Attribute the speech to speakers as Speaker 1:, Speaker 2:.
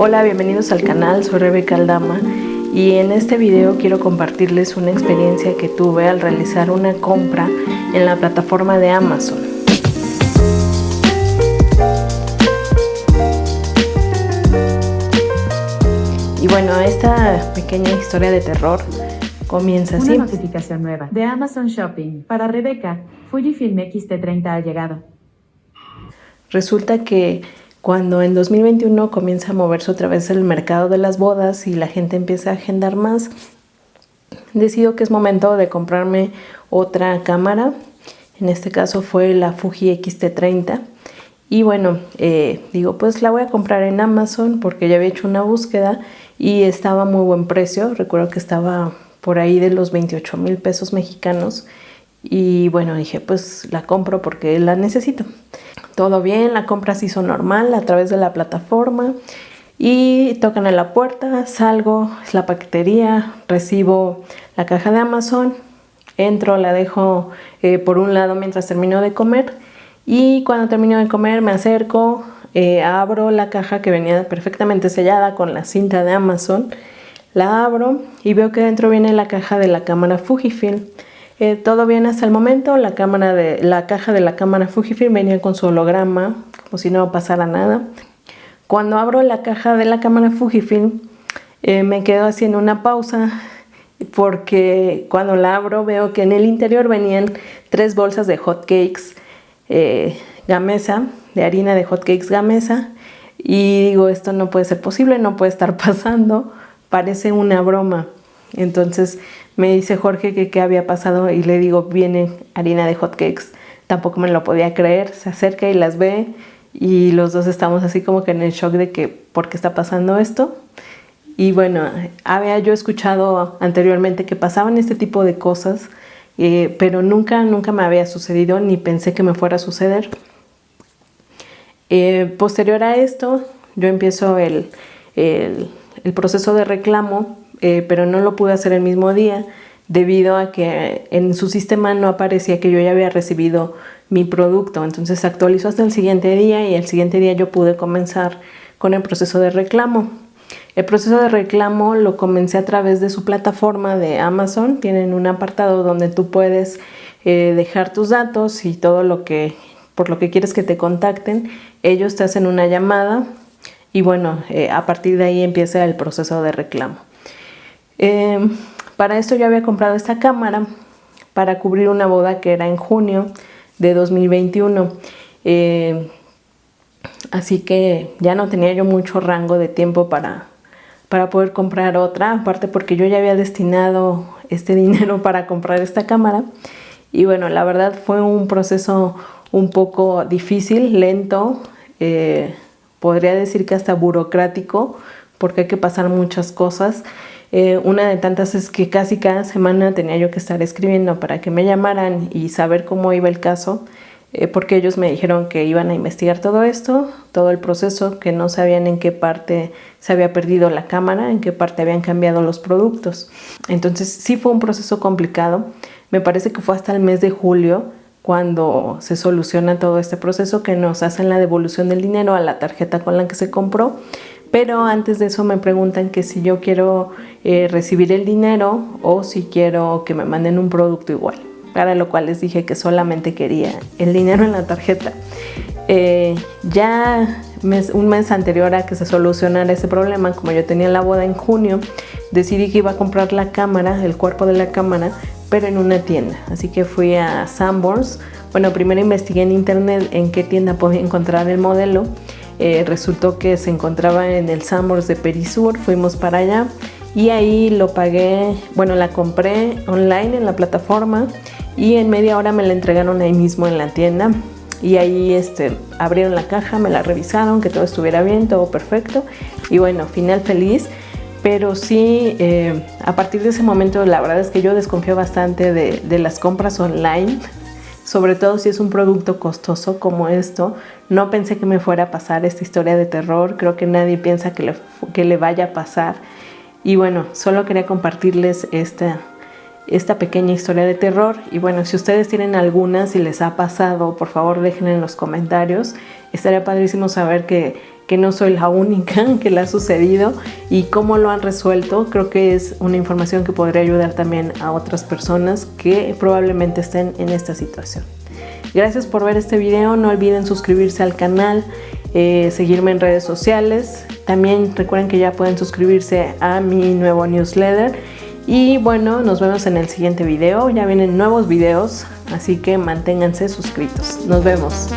Speaker 1: Hola, bienvenidos al canal, soy Rebeca Aldama y en este video quiero compartirles una experiencia que tuve al realizar una compra en la plataforma de Amazon. Y bueno, esta pequeña historia de terror comienza así.
Speaker 2: Una notificación nueva de Amazon Shopping. Para Rebeca, Fujifilm X-T30 ha llegado.
Speaker 1: Resulta que cuando en 2021 comienza a moverse otra vez el mercado de las bodas y la gente empieza a agendar más, decido que es momento de comprarme otra cámara. En este caso fue la Fuji X-T30. Y bueno, eh, digo, pues la voy a comprar en Amazon porque ya había hecho una búsqueda y estaba a muy buen precio. Recuerdo que estaba por ahí de los 28 mil pesos mexicanos. Y bueno, dije, pues la compro porque la necesito. Todo bien, la compra se hizo normal a través de la plataforma y tocan a la puerta, salgo, es la paquetería, recibo la caja de Amazon, entro, la dejo eh, por un lado mientras termino de comer y cuando termino de comer me acerco, eh, abro la caja que venía perfectamente sellada con la cinta de Amazon, la abro y veo que dentro viene la caja de la cámara Fujifilm. Eh, todo bien hasta el momento, la, cámara la caja de la cámara Fujifilm venía con su holograma, como si no pasara nada. Cuando abro la caja de la cámara Fujifilm, eh, me quedo haciendo una pausa porque cuando la abro veo que en el interior venían tres bolsas de hot cakes eh, gamesa, de harina de hot cakes gamesa, y digo, esto no puede ser posible, no puede estar pasando, parece una broma. Entonces me dice Jorge que qué había pasado y le digo, viene harina de hotcakes. Tampoco me lo podía creer, se acerca y las ve y los dos estamos así como que en el shock de que, ¿por qué está pasando esto? Y bueno, había yo escuchado anteriormente que pasaban este tipo de cosas, eh, pero nunca, nunca me había sucedido ni pensé que me fuera a suceder. Eh, posterior a esto, yo empiezo el, el, el proceso de reclamo eh, pero no lo pude hacer el mismo día debido a que en su sistema no aparecía que yo ya había recibido mi producto. Entonces actualizó hasta el siguiente día y el siguiente día yo pude comenzar con el proceso de reclamo. El proceso de reclamo lo comencé a través de su plataforma de Amazon. Tienen un apartado donde tú puedes eh, dejar tus datos y todo lo que por lo que quieres que te contacten. Ellos te hacen una llamada y bueno, eh, a partir de ahí empieza el proceso de reclamo. Em, para esto yo había comprado esta cámara para cubrir una boda que era en junio de 2021. Em, así que ya no tenía yo mucho rango de tiempo para, para poder comprar otra, aparte porque yo ya había destinado este dinero para comprar esta cámara. Y bueno, la verdad fue un proceso un poco difícil, lento, eh, podría decir que hasta burocrático, porque hay que pasar muchas cosas. Eh, una de tantas es que casi cada semana tenía yo que estar escribiendo para que me llamaran y saber cómo iba el caso, eh, porque ellos me dijeron que iban a investigar todo esto, todo el proceso, que no sabían en qué parte se había perdido la cámara, en qué parte habían cambiado los productos. Entonces sí fue un proceso complicado. Me parece que fue hasta el mes de julio cuando se soluciona todo este proceso que nos hacen la devolución del dinero a la tarjeta con la que se compró pero antes de eso me preguntan que si yo quiero eh, recibir el dinero o si quiero que me manden un producto igual. Para lo cual les dije que solamente quería el dinero en la tarjeta. Eh, ya un mes anterior a que se solucionara ese problema, como yo tenía la boda en junio, decidí que iba a comprar la cámara, el cuerpo de la cámara, pero en una tienda. Así que fui a Sanborns. Bueno, primero investigué en internet en qué tienda podía encontrar el modelo eh, resultó que se encontraba en el Sambors de Perisur, fuimos para allá y ahí lo pagué, bueno, la compré online en la plataforma y en media hora me la entregaron ahí mismo en la tienda y ahí este, abrieron la caja, me la revisaron, que todo estuviera bien, todo perfecto y bueno, final feliz. Pero sí, eh, a partir de ese momento la verdad es que yo desconfío bastante de, de las compras online sobre todo si es un producto costoso como esto. No pensé que me fuera a pasar esta historia de terror, creo que nadie piensa que le, que le vaya a pasar. Y bueno, solo quería compartirles esta, esta pequeña historia de terror. Y bueno, si ustedes tienen alguna, si les ha pasado, por favor dejen en los comentarios. Estaría padrísimo saber que, que no soy la única que le ha sucedido y cómo lo han resuelto. Creo que es una información que podría ayudar también a otras personas que probablemente estén en esta situación. Gracias por ver este video, no olviden suscribirse al canal, eh, seguirme en redes sociales. También recuerden que ya pueden suscribirse a mi nuevo newsletter. Y bueno, nos vemos en el siguiente video. Ya vienen nuevos videos, así que manténganse suscritos. Nos vemos.